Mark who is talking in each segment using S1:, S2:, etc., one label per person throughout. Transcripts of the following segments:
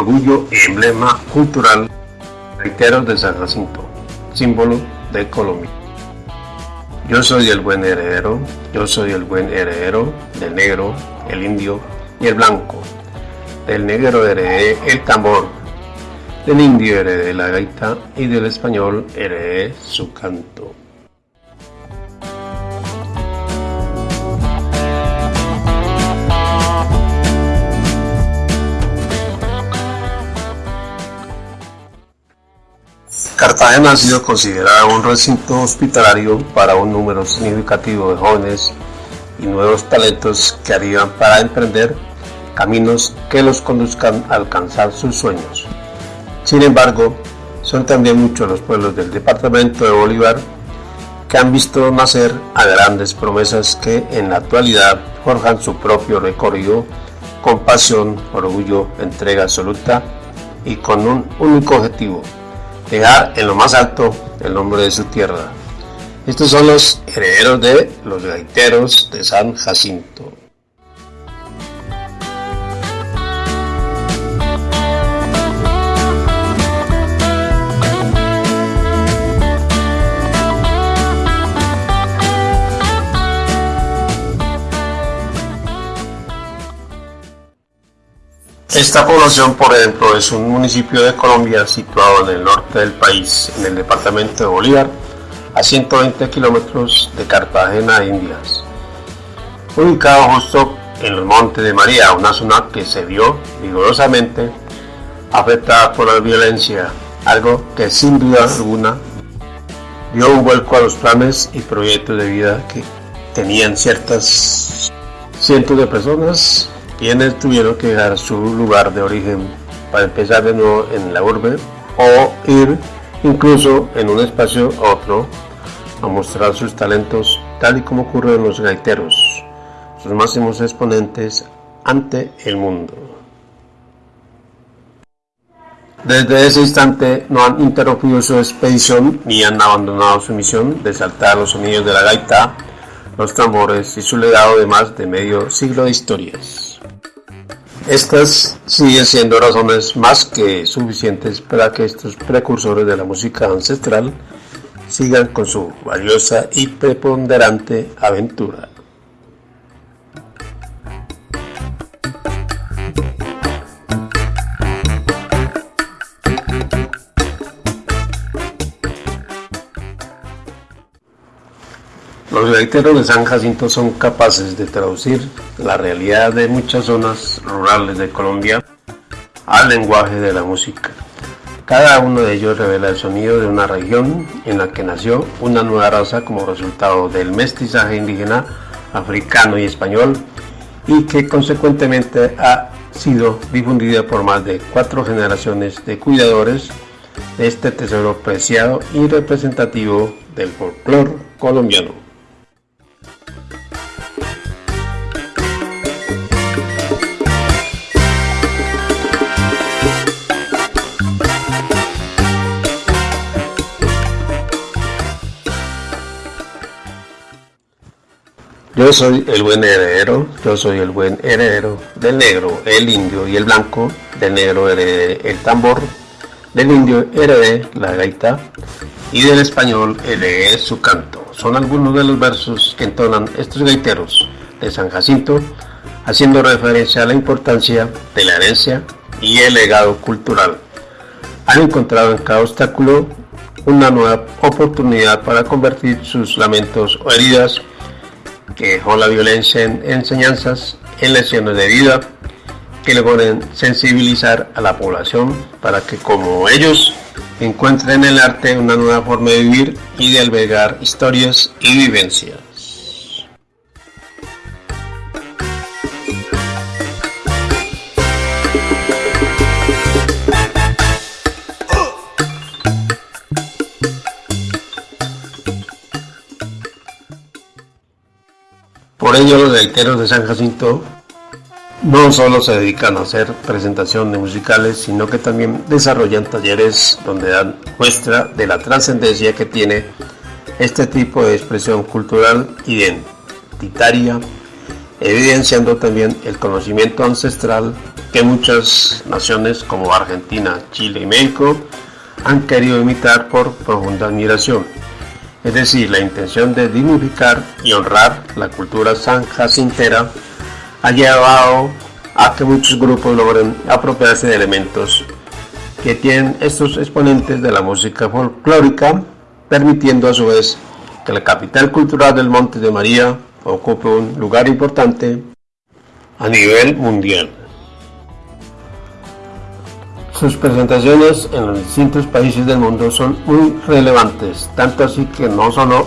S1: orgullo y emblema cultural reiteros de San Jacinto, símbolo de Colombia. Yo soy el buen heredero, yo soy el buen heredero del negro, el indio y el blanco. Del negro heredé el tambor, del indio heredé la gaita y del español heredé su canto. Cartagena ha sido considerada un recinto hospitalario para un número significativo de jóvenes y nuevos talentos que harían para emprender caminos que los conduzcan a alcanzar sus sueños. Sin embargo, son también muchos los pueblos del departamento de Bolívar que han visto nacer a grandes promesas que en la actualidad forjan su propio recorrido con pasión, orgullo, entrega absoluta y con un único objetivo, dejar en lo más alto el nombre de su tierra. Estos son los herederos de los gaiteros de San Jacinto. Esta población, por ejemplo, es un municipio de Colombia situado en el norte del país, en el departamento de Bolívar, a 120 kilómetros de Cartagena, Indias. Ubicado justo en los Montes de María, una zona que se vio vigorosamente afectada por la violencia, algo que sin duda alguna dio un vuelco a los planes y proyectos de vida que tenían ciertas cientos de personas quienes tuvieron que dejar su lugar de origen para empezar de nuevo en la urbe o ir incluso en un espacio otro a mostrar sus talentos tal y como ocurre en los gaiteros, sus máximos exponentes ante el mundo. Desde ese instante no han interrumpido su expedición ni han abandonado su misión de saltar los sonidos de la gaita, los tambores y su legado de más de medio siglo de historias. Estas siguen siendo razones más que suficientes para que estos precursores de la música ancestral sigan con su valiosa y preponderante aventura. Los gaiteros de San Jacinto son capaces de traducir la realidad de muchas zonas rurales de Colombia al lenguaje de la música. Cada uno de ellos revela el sonido de una región en la que nació una nueva raza como resultado del mestizaje indígena, africano y español y que consecuentemente ha sido difundida por más de cuatro generaciones de cuidadores de este tesoro preciado y representativo del folclore colombiano. Yo soy el buen heredero, yo soy el buen heredero del negro, el indio y el blanco, del negro heredé el tambor, del indio heredé la gaita y del español heredé su canto. Son algunos de los versos que entonan estos gaiteros de San Jacinto, haciendo referencia a la importancia de la herencia y el legado cultural. Han encontrado en cada obstáculo una nueva oportunidad para convertir sus lamentos o heridas que dejó la violencia en enseñanzas, en lecciones de vida, que logren sensibilizar a la población para que como ellos encuentren en el arte una nueva forma de vivir y de albergar historias y vivencias. Por ello los gaiteros de San Jacinto no solo se dedican a hacer presentación de musicales, sino que también desarrollan talleres donde dan muestra de la trascendencia que tiene este tipo de expresión cultural identitaria, evidenciando también el conocimiento ancestral que muchas naciones como Argentina, Chile y México han querido imitar por profunda admiración. Es decir, la intención de dignificar y honrar la cultura san jacintera ha llevado a que muchos grupos logren apropiarse de elementos que tienen estos exponentes de la música folclórica, permitiendo a su vez que la capital cultural del Monte de María ocupe un lugar importante a nivel mundial. Sus presentaciones en los distintos países del mundo son muy relevantes, tanto así que no solo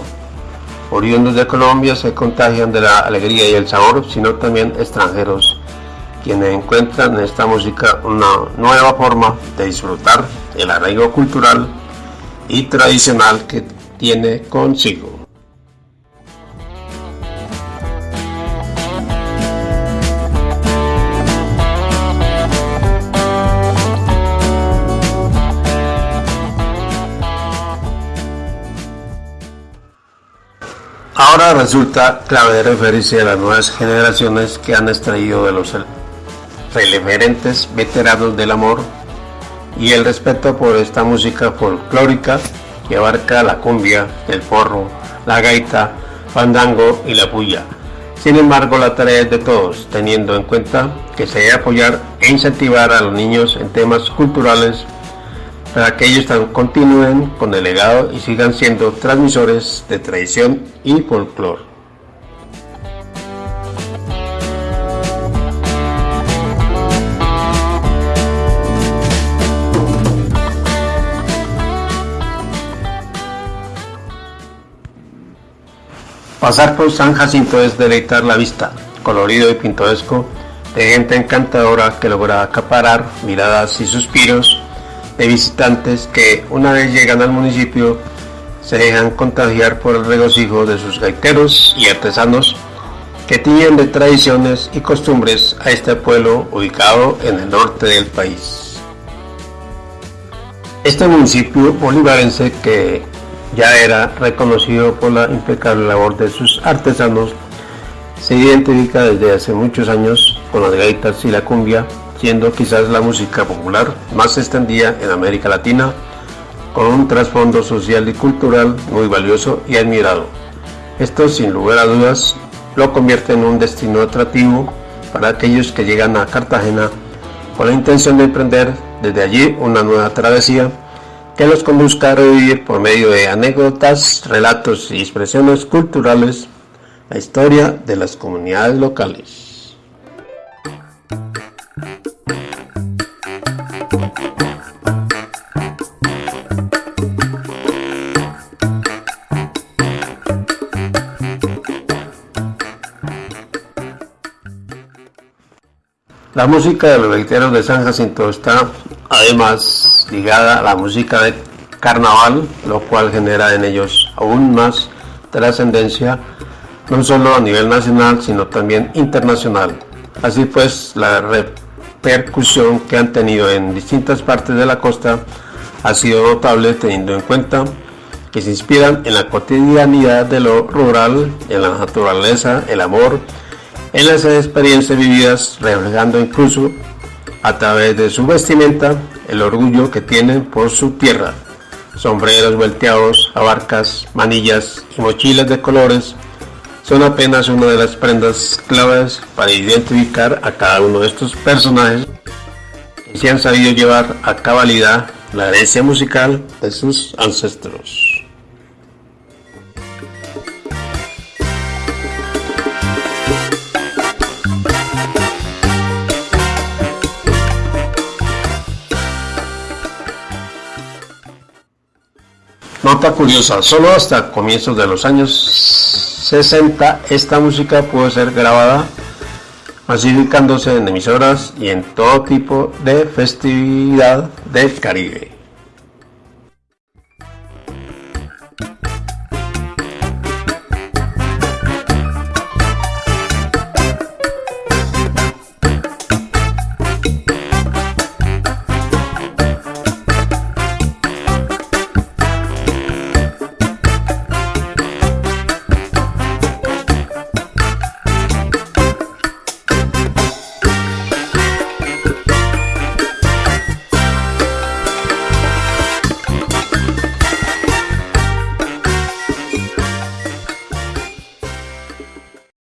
S1: oriundos de Colombia se contagian de la alegría y el sabor, sino también extranjeros, quienes encuentran en esta música una nueva forma de disfrutar el arraigo cultural y tradicional que tiene consigo. Ahora resulta clave referirse a las nuevas generaciones que han extraído de los referentes veteranos del amor y el respeto por esta música folclórica que abarca la cumbia, el porro, la gaita, fandango y la puya. Sin embargo, la tarea es de todos, teniendo en cuenta que se debe apoyar e incentivar a los niños en temas culturales para que ellos continúen con el legado y sigan siendo transmisores de tradición y folclore. Pasar por San Jacinto es deleitar la vista, colorido y pintoresco, de gente encantadora que logra acaparar miradas y suspiros de visitantes que una vez llegan al municipio se dejan contagiar por el regocijo de sus gaiteros y artesanos que tienen de tradiciones y costumbres a este pueblo ubicado en el norte del país. Este municipio bolivarense que ya era reconocido por la impecable labor de sus artesanos se identifica desde hace muchos años con las gaitas y la cumbia siendo quizás la música popular más extendida en América Latina, con un trasfondo social y cultural muy valioso y admirado. Esto sin lugar a dudas lo convierte en un destino atractivo para aquellos que llegan a Cartagena con la intención de emprender desde allí una nueva travesía que los conduzca a revivir por medio de anécdotas, relatos y expresiones culturales la historia de las comunidades locales. La música de los gaiteros de San Jacinto está además ligada a la música de carnaval, lo cual genera en ellos aún más trascendencia, no solo a nivel nacional, sino también internacional. Así pues, la repercusión que han tenido en distintas partes de la costa ha sido notable teniendo en cuenta que se inspiran en la cotidianidad de lo rural, en la naturaleza, el amor, en las experiencias vividas, reflejando incluso a través de su vestimenta el orgullo que tienen por su tierra. Sombreros volteados, abarcas, manillas y mochilas de colores son apenas una de las prendas claves para identificar a cada uno de estos personajes que se han sabido llevar a cabalidad la herencia musical de sus ancestros. Nota curiosa, solo hasta comienzos de los años 60 esta música pudo ser grabada masificándose en emisoras y en todo tipo de festividad del Caribe.